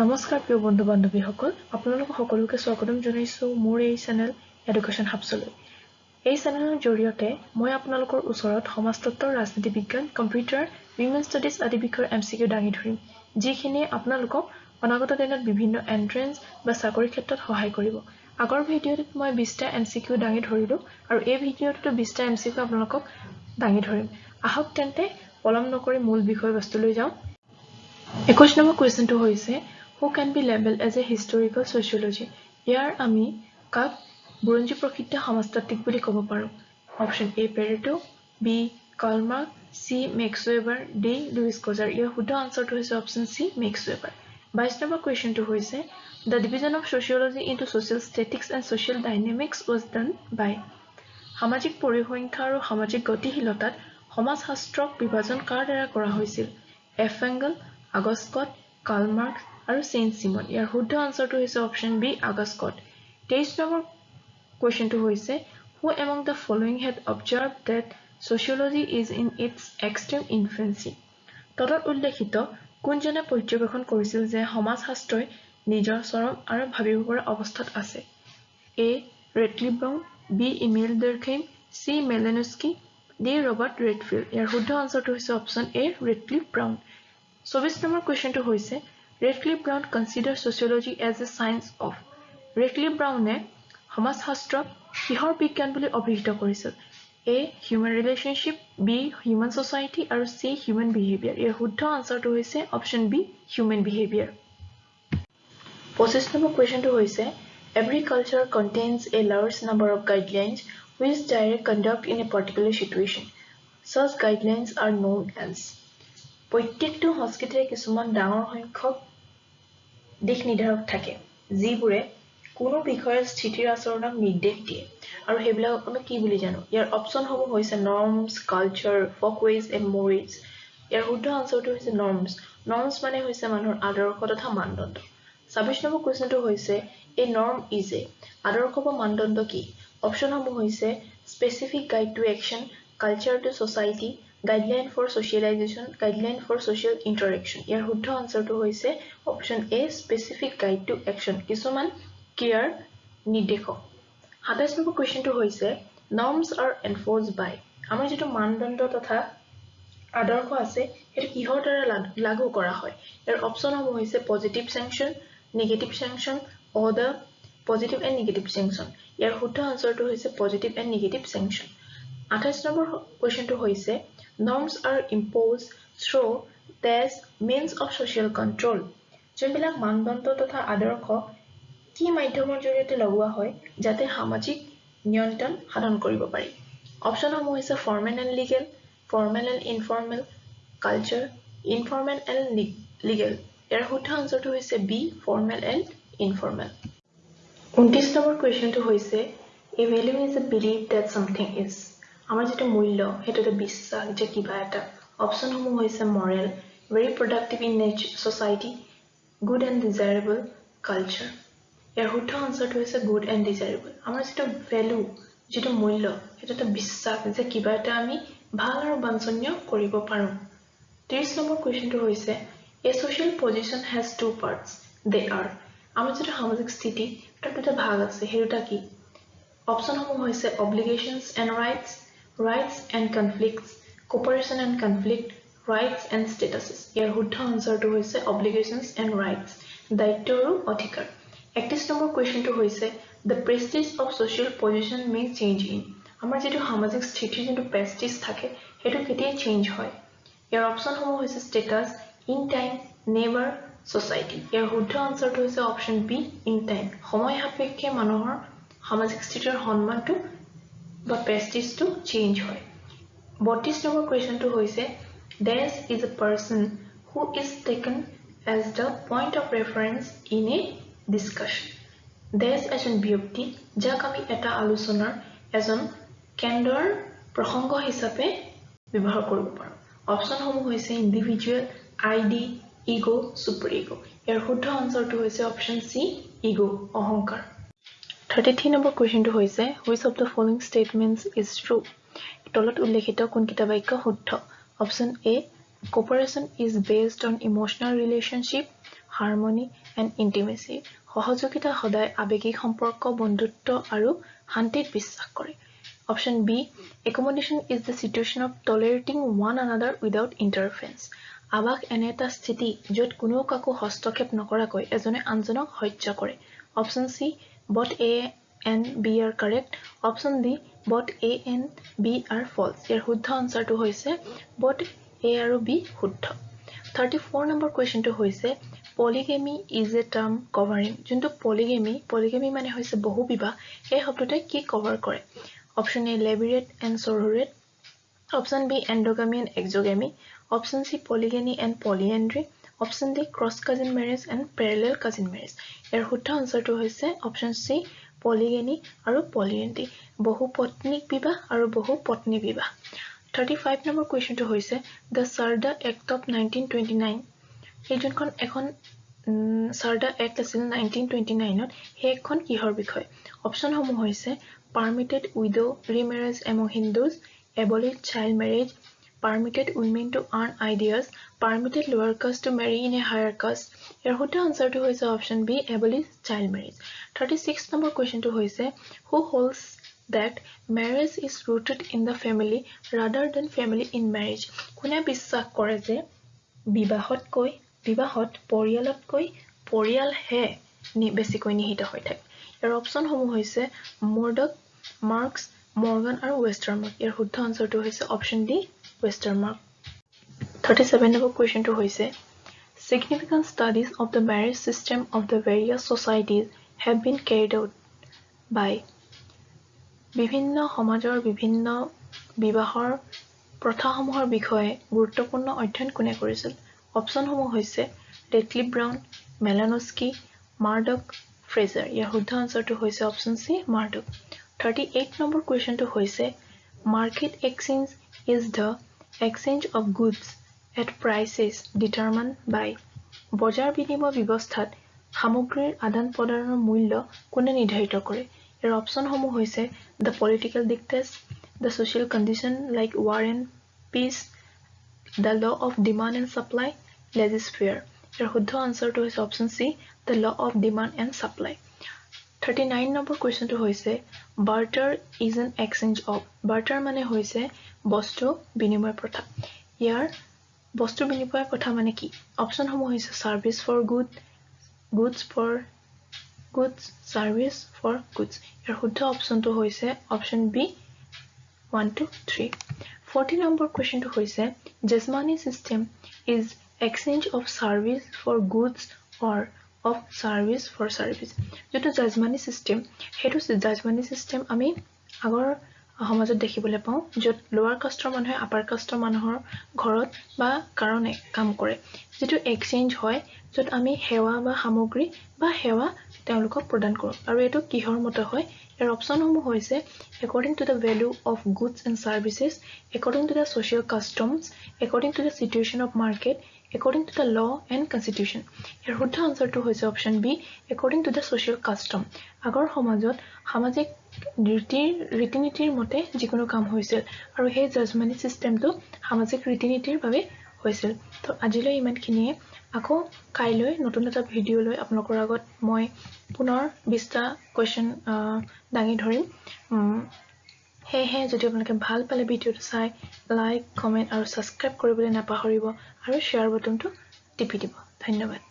নমস্কাৰ প্ৰিয় বন্ধু বান্ধৱীসকল আপোনালোক সকলোকে স্বাগতম জনাইছোঁ মোৰ এই চেনেল এডুকেশ্যন হাবছলৈ এই চেনেলৰ জৰিয়তে মই আপোনালোকৰ ওচৰত সমাজতত্ব ৰাজনীতি বিজ্ঞান কম্পিউটাৰ উইমেন ষ্টাডিজ আদি বিষয়ৰ এম চি কিউ দাঙি ধৰিম যিখিনিয়ে আপোনালোকক অনাগত দিনত বিভিন্ন এণ্ট্ৰেঞ্চ বা চাকৰিৰ ক্ষেত্ৰত সহায় কৰিব। আগৰ ভিডিঅ'টোত মই বিছটা এম চি কিউ দাঙি ধৰিলোঁ আৰু এই ভিডিঅ'টোতো বিছটা এম চি কিউ আপোনালোকক দাঙি ধৰিম। আহক তেন্তে পলম নকৰি মূল বিষয়বস্তুলৈ যাওঁ। একৈছ নম্বৰ কুৱেশ্যনটো হৈছে who can be label as a historical sociology ইয়াৰ আমি কাক বুৰঞ্জী প্ৰসিদ্ধ সমাজতাত্ত্বিক বুলি ক'ব পাৰোঁ? Option A Pareto B Karl Marx C Max Weber D Lewis Coser ইয়াৰ শুদ্ধ আনচাৰটো হৈছে অপশ্যন চি মেক্সৱেবাৰ বাইছ নম্বৰ কুৱেশ্যনটো হৈছে the division of sociology into social statics and social dynamics was done by সামাজিক পৰিসংখ্যা আৰু সামাজিক গতিশীলতাত সমাজশাস্ত্ৰক বিভাজন কাৰ দ্বাৰা কৰা হৈছিল? এফ এংগল আগস্কট কালমাৰ্ক আৰু চেইন চিমন। ইয়াৰ শুদ্ধ আনচাৰটো হৈছে অপশ্যন বি আগস্কট তেইছ নম্বৰ কুৱেশ্যনটো হৈছে who among the following had observed that sociology is in its extreme influence তলত উল্লেখিত কোনজনে পৰ্যবেক্ষণ কৰিছিল যে সমাজশাস্ত্ৰই নিজৰ চৰম আৰু ভাবিব পৰা অৱস্থাত আছে? A Ratley Brown B Emile Durkheim C Malinowski D Robert Redfield ইয়াৰ শুদ্ধ আনচাৰটো হৈছে অপশ্যন এ ৰেটলি ব্ৰাউন চৌবিছ নম্বৰ কুৱেশ্যনটো হৈছে Radcliffe Brown consider sociology as a science of Radcliffe ব্ৰাউনে সমাজশাস্ত্ৰক কিহৰ বিজ্ঞান বুলি অভিহিত কৰিছিল A human relationship B human society আৰু চি হিউমেন বিহেভিয়াৰ ইয়াৰ শুদ্ধ আনচাৰটো হৈছে অপশ্যন বি হিউমেন বিহেভিয়াৰ পঁচিছ নম্বৰ কুৱেশ্যনটো হৈছে every culture contains a large number of guidelines which direct conduct in a particular situation such guidelines are known as প্ৰত্যেকটো সংস্কৃতিৰে কিছুমান ডাঙৰ সংখ্যক দিশ নিৰ্ধাৰক থাকে যিবোৰে কোনো বিষয়ৰ স্থিতিৰ আচৰণক নিৰ্দেশ দিয়ে। আৰু সেইবিলাকক আমি কি বুলি জানো? ইয়াৰ অপশ্যনসমূহ হৈছে norms culture folkways and mores ইয়াৰ শুদ্ধ আনচাৰটো হৈছে নৰ্মছ নৰ্মছ মানে হৈছে মানুহৰ আদৰ্শ তথা মানদণ্ড। ছাব্বিছ নম্বৰ কুৱেশ্যনটো হৈছে এই নৰ্ম ইজ এ আদৰ্শ বা মানদণ্ড কি? অপশ্যনসমূহ হৈছে specific guide to action culture to society guideline for socialisation guideline for social interaction ইয়াৰ শুদ্ধ আনচাৰটো হৈছে option A specific guide to action কিছুমান ক্ৰিয়াৰ নিৰ্দেশক। সাতাইছ নম্বৰ কুৱেশ্যনটো হৈছে নৰ্মছ আৰ এনফৰ্চ বাই আমাৰ যিটো মানদণ্ড তথা আদৰ্শ আছে সেইটো কিহৰ দ্বাৰা লাগু কৰা হয়? ইয়াৰ অপশ্যনসমূহ হৈছে positive sanction negative sanction order positive and negative sanction ইয়াৰ শুদ্ধ আনচাৰটো হৈছে পজিটিভ এণ্ড নিগেটিভ চেংচন আঠাইছ নম্বৰ কুৱেশ্যনটো হৈছে norms are imposed through as means of social control যোনবিলাক মানদণ্ড তথা আদৰ্শ কি মাধ্যমৰ জৰিয়তে লগোৱা হয় যাতে সামাজিক নিয়ন্ত্ৰণ সাধন কৰিব পাৰি। অপশ্যনসমূহ হৈছে formal and legal formal and informal culture informal and legal ইয়াৰ শুদ্ধ আনচাৰটো হৈছে বি ফৰ্মেল এণ্ড ইনফৰ্মেল ঊনত্ৰিছ নম্বৰ কুৱেশ্যনটো হৈছে a value is a belief that something is আমাৰ যিটো মূল্য সেইটো এটা বিশ্বাস যে কিবা এটা অপশ্যনসমূহ হৈছে moral very productive in nets society good and desirable culture ইয়াৰ শুদ্ধ আনচাৰটো হৈছে গুড এণ্ড ডিজাইৰেবল আমাৰ যিটো ভেলু যিটো মূল্য সেইটো এটা বিশ্বাস যে কিবা এটা আমি ভাল আৰু বাঞ্ছনীয় কৰিব পাৰোঁ। ত্ৰিছ নম্বৰ কুৱেশ্যনটো হৈছে a social position has two parts they are আমাৰ যিটো সামাজিক স্থিতি তাত দুটা ভাগ আছে সেই দুটা কি অপশ্যনসমূহ হৈছে obligations and rights rights and conflicts, cooperation and conflict, rights and statuses. ইয়াৰ শুদ্ধ আনচাৰটো হৈছে obligations and rights, দায়িত্ব আৰু অধিকাৰ। একত্ৰিছ নম্বৰ কুৱেশ্যনটো হৈছে the prestige of social position may change in. আমাৰ যিটো সামাজিক স্থিতিৰ যোনটো প্ৰেষ্টিজ থাকে সেইটো কেতিয়া চেঞ্জ হয় ইয়াৰ অপশ্যনসমূহ হৈছে status in time never society ইয়াৰ শুদ্ধ আনচাৰটো হৈছে অপশ্যন বি ইন টাইম সময় সাপেক্ষে মানুহৰ সামাজিক স্থিতিৰ সন্মানটো বা প্ৰেষ্টিজটো চেঞ্জ হয়। বত্ৰিছ নম্বৰ কুৱেশ্যনটো হৈছে this is a person who is taken as the point of reference in a discussion this এজন ব্যক্তি যাক আমি এটা আলোচনাৰ এজন কেন্দ্ৰৰ প্ৰসংগ হিচাপে ব্যৱহাৰ কৰিব পাৰোঁ। অপশ্যনসমূহ হৈছে individual id ego' super ego' ইয়াৰ শুদ্ধ আনচাৰটো হৈছে অপশ্যন চি ইগ' অহংকাৰ। থাৰ্টি থ্ৰী নম্বৰ কুৱেশ্যনটো হৈছে which of the following statements is true তলত উল্লেখিত কোনকেইটা বাক্য শুদ্ধ? Option A cooperation is based on emotional relationship harmony and intimacy সহযোগিতা সদায় আৱেগিক সম্পৰ্ক বন্ধুত্ব আৰু শান্তিত বিশ্বাস কৰে। Option B accommodation is the situation of tolerating one another without interference আৱাস এনে এটা স্থিতি য'ত কোনেও কাকো হস্তক্ষেপ নকৰাকৈ এজনে আনজনক সহ্য কৰে। Option C both A and B are correct option D both A and B are false ইয়াৰ শুদ্ধ আনচাৰটো হৈছে বট এ আৰু বি শুদ্ধ। থাৰ্টি ফ'ৰ নম্বৰ কুৱেশ্যনটো হৈছে polygamy is a term covering যোনটো পলিগেমি পলিগেমি মানে হৈছে বহু বিবাহ এই শব্দটোৱে কি কভাৰ কৰে? Option A levirate and sororate option B endogamy and exogamy option C polygyny and polyandry option D cross cousin marriage and parallel cousin marriage. ইয়াৰ শুদ্ধ আনচাৰটো হৈছে অপশ্যন চি পলিগেনি আৰু পলিয়েণ্টি। বহু পত্নীক বিবাহ আৰু বহু পত্নী বিবাহ। থাৰ্টি ফাইভ নম্বৰ কুৱেশ্যনটো হৈছে the Sarda act of nineteen twenty nine এই যোনখন এখন চাৰ্ডা এক্ট আছিল নাইনটিন টুৱেণ্টি নাইনত সেই এখন কিহৰ বিষয়? অপশ্যনসমূহ হৈছে permitted widow' remarriage among' Hindus abolished child marriage permitted women to earn ideas permitted lower caste to marry in a higher caste ইয়াৰ শুদ্ধ আনচাৰটো হৈছে option B abolished child marriage thirty six number কুৱেশ্যনটো হৈছে who holds that marriage is rooted in the family rather than family in marriage কোনে বিশ্বাস কৰে যে বিবাহতকৈ বিবাহত পৰিয়ালতকৈ পৰিয়ালহে বেছিকৈ নিহিত হৈ থাকে ইয়াৰ অপশ্যনসমূহ হৈছে মৰ্ডক মাৰ্কছ মৰ্গান আৰু ৱেষ্টাৰ্ণ মাৰ্ক ইয়াৰ শুদ্ধ আনচাৰটো হৈছে option D Westermarck thirty seven number কুৱেশ্যনটো হৈছে Significant studies of the marriage system of the various societies have been carried out by বিভিন্ন সমাজৰ বিভিন্ন বিবাহৰ প্ৰথাসমূহৰ বিষয়ে গুৰুত্বপূৰ্ণ অধ্যয়ন কোনে কৰিছিল? অপশ্যনসমূহ হৈছে ৰেটলিপ ব্ৰাউন মেলানস্কি মাৰ্ডক ফ্ৰেজাৰ। ইয়াৰ শুদ্ধ আনচাৰটো হৈছে option C Murdock. Thirty eight number কুৱেশ্যনটো হৈছে market exchange is the exchange of goods at prices determine by বজাৰ বিনিময় ব্যৱস্থাত সামগ্ৰীৰ আদান প্ৰদানৰ মূল্য কোনে নিৰ্ধাৰিত কৰে? ইয়াৰ অপশ্যনসমূহ হৈছে the political dictates the social condition like war and peace the law of demand and supply laissez faire ইয়াৰ শুদ্ধ আনচাৰটো হৈছে option C the law of demand and supply thirty nine number কুৱেশ্যনটো হৈছে barter is an exchange of barter মানে হৈছে বস্তু বিনিময় প্ৰথা। ইয়াৰ বস্তু বিনিময়ৰ কথা মানে কি? অপশ্যনসমূহ হৈছে service for good goods for goods service for goods ইয়াৰ শুদ্ধ অপশ্যনটো হৈছে option B one two three forty number কুৱেশ্যনটো হৈছে jajmani system is exchange of service for goods or of service for service যিটো জাজমানি ছিষ্টেম সেইটো জাজমানি ছিষ্টেম আমি আগৰ সমাজত দেখিবলৈ পাওঁ য'ত লোৱাৰ কাষ্টৰ মানুহে আপাৰ কাষ্টৰ মানুহৰ ঘৰত বা কাৰণে কাম কৰে। যিটো এক্সচেঞ্জ হয় য'ত আমি সেৱা বা সামগ্ৰী বা সেৱা তেওঁলোকক প্ৰদান কৰোঁ। আৰু এইটো কিহৰ মতে হয় ইয়াৰ অপশ্যনসমূহ হৈছে according to the value of goods and services according to the social customs according to the situation of market according to the law and constitution ইয়াৰ শুদ্ধ আনচাৰটো হৈছে option B according to the social custom আগৰ সমাজত সামাজিক ৰীতিৰ ৰীতি নীতিৰ মতে যিকোনো কাম হৈছিল আৰু সেই জাজমানি ছিষ্টেমটো সামাজিক ৰীতি নীতিৰ বাবে হৈছিল। তো আজিলৈ ইমানখিনিয়ে। আকৌ কাইলৈ নতুন এটা ভিডিঅ' লৈ আপোনালোকৰ আগত মই পুনৰ বিছটা কুৱেশ্যন দাঙি ধৰিম। সেয়েহে যদি আপোনালোকে ভাল পালে ভিডিঅ'টো চাই লাইক কমেণ্ট আৰু ছাবস্ক্ৰাইব কৰিবলৈ নাপাহৰিব আৰু শ্বেয়াৰ বটনটো টিপি দিব। ধন্যবাদ।